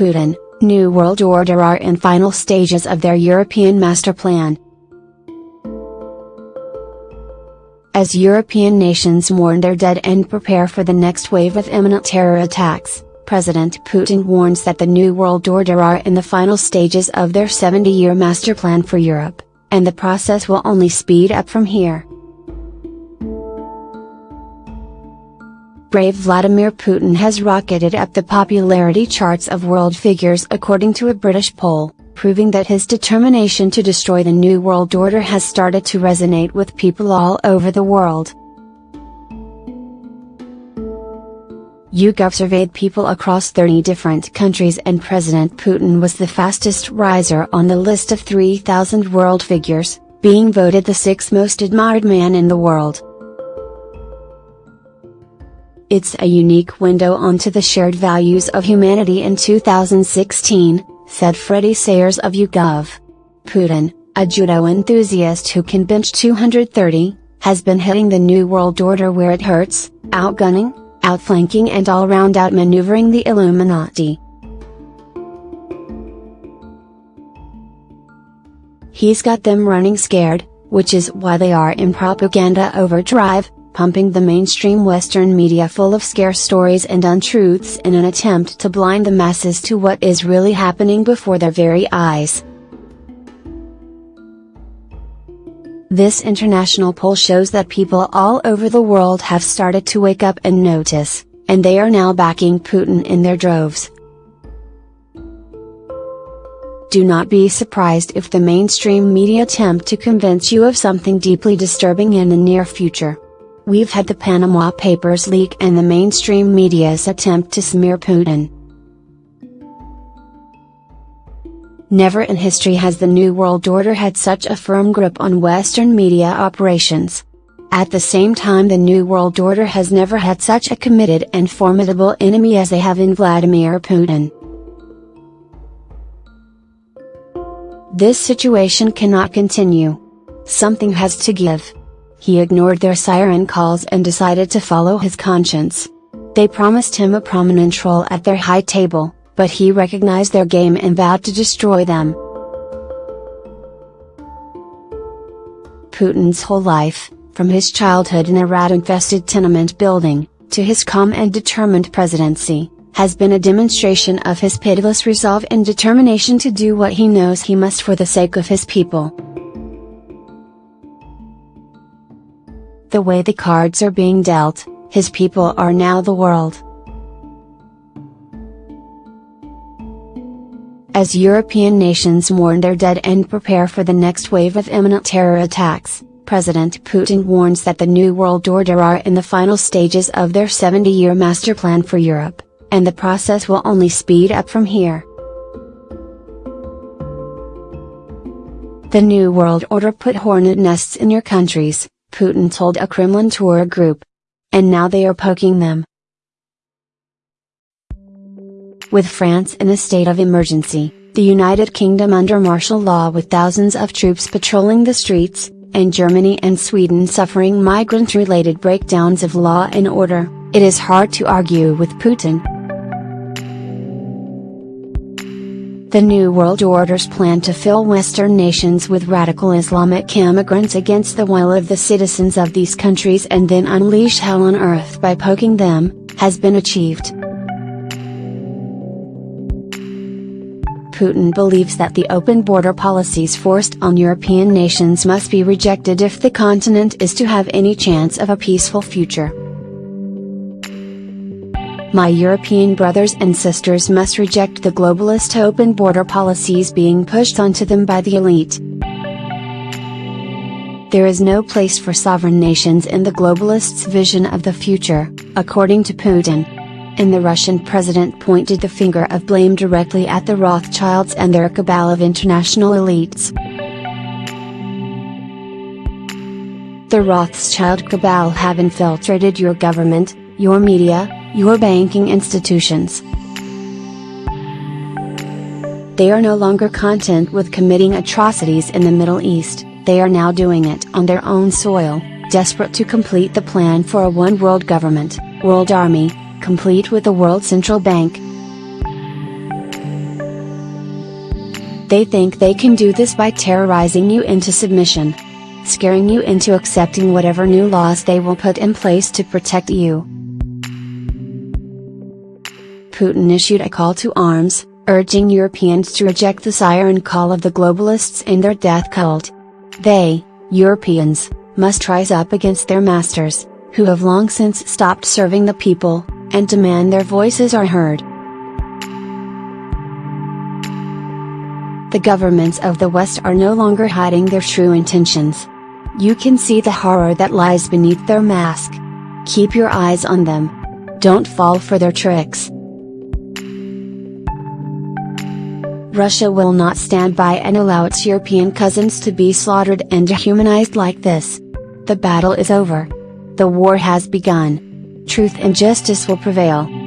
Putin, New World Order are in final stages of their European master plan. As European nations mourn their dead and prepare for the next wave of imminent terror attacks, President Putin warns that the New World Order are in the final stages of their 70 year master plan for Europe, and the process will only speed up from here. Brave Vladimir Putin has rocketed up the popularity charts of world figures according to a British poll, proving that his determination to destroy the New World Order has started to resonate with people all over the world. YouGov surveyed people across 30 different countries and President Putin was the fastest riser on the list of 3,000 world figures, being voted the sixth most admired man in the world. It's a unique window onto the shared values of humanity in 2016, said Freddie Sayers of YouGov. Putin, a judo enthusiast who can bench 230, has been hitting the New World Order where it hurts, outgunning, outflanking and all-round outmaneuvering the Illuminati. He's got them running scared, which is why they are in propaganda overdrive, pumping the mainstream Western media full of scare stories and untruths in an attempt to blind the masses to what is really happening before their very eyes. This international poll shows that people all over the world have started to wake up and notice, and they are now backing Putin in their droves. Do not be surprised if the mainstream media attempt to convince you of something deeply disturbing in the near future. We've had the Panama Papers leak and the mainstream media's attempt to smear Putin. Never in history has the New World Order had such a firm grip on Western media operations. At the same time the New World Order has never had such a committed and formidable enemy as they have in Vladimir Putin. This situation cannot continue. Something has to give. He ignored their siren calls and decided to follow his conscience. They promised him a prominent role at their high table, but he recognized their game and vowed to destroy them. Putin's whole life, from his childhood in a rat-infested tenement building, to his calm and determined presidency, has been a demonstration of his pitiless resolve and determination to do what he knows he must for the sake of his people. The way the cards are being dealt, his people are now the world. As European nations mourn their dead and prepare for the next wave of imminent terror attacks, President Putin warns that the New World Order are in the final stages of their 70 year master plan for Europe, and the process will only speed up from here. The New World Order put hornet nests in your countries, Putin told a Kremlin tour group. And now they are poking them. With France in a state of emergency, the United Kingdom under martial law with thousands of troops patrolling the streets, and Germany and Sweden suffering migrant related breakdowns of law and order, it is hard to argue with Putin. The New World Order's plan to fill Western nations with radical Islamic immigrants against the will of the citizens of these countries and then unleash hell on earth by poking them, has been achieved. Putin believes that the open border policies forced on European nations must be rejected if the continent is to have any chance of a peaceful future. My European brothers and sisters must reject the globalist open border policies being pushed onto them by the elite. There is no place for sovereign nations in the globalists' vision of the future, according to Putin. And the Russian president pointed the finger of blame directly at the Rothschilds and their cabal of international elites. The Rothschild cabal have infiltrated your government, your media, your banking institutions. They are no longer content with committing atrocities in the Middle East, they are now doing it on their own soil, desperate to complete the plan for a one world government, world army, complete with a world central bank. They think they can do this by terrorizing you into submission. Scaring you into accepting whatever new laws they will put in place to protect you. Putin issued a call to arms, urging Europeans to reject the siren call of the globalists and their death cult. They, Europeans, must rise up against their masters, who have long since stopped serving the people, and demand their voices are heard. The governments of the West are no longer hiding their true intentions. You can see the horror that lies beneath their mask. Keep your eyes on them. Don't fall for their tricks. Russia will not stand by and allow its European cousins to be slaughtered and dehumanized like this. The battle is over. The war has begun. Truth and justice will prevail.